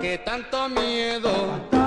Que tanto miedo.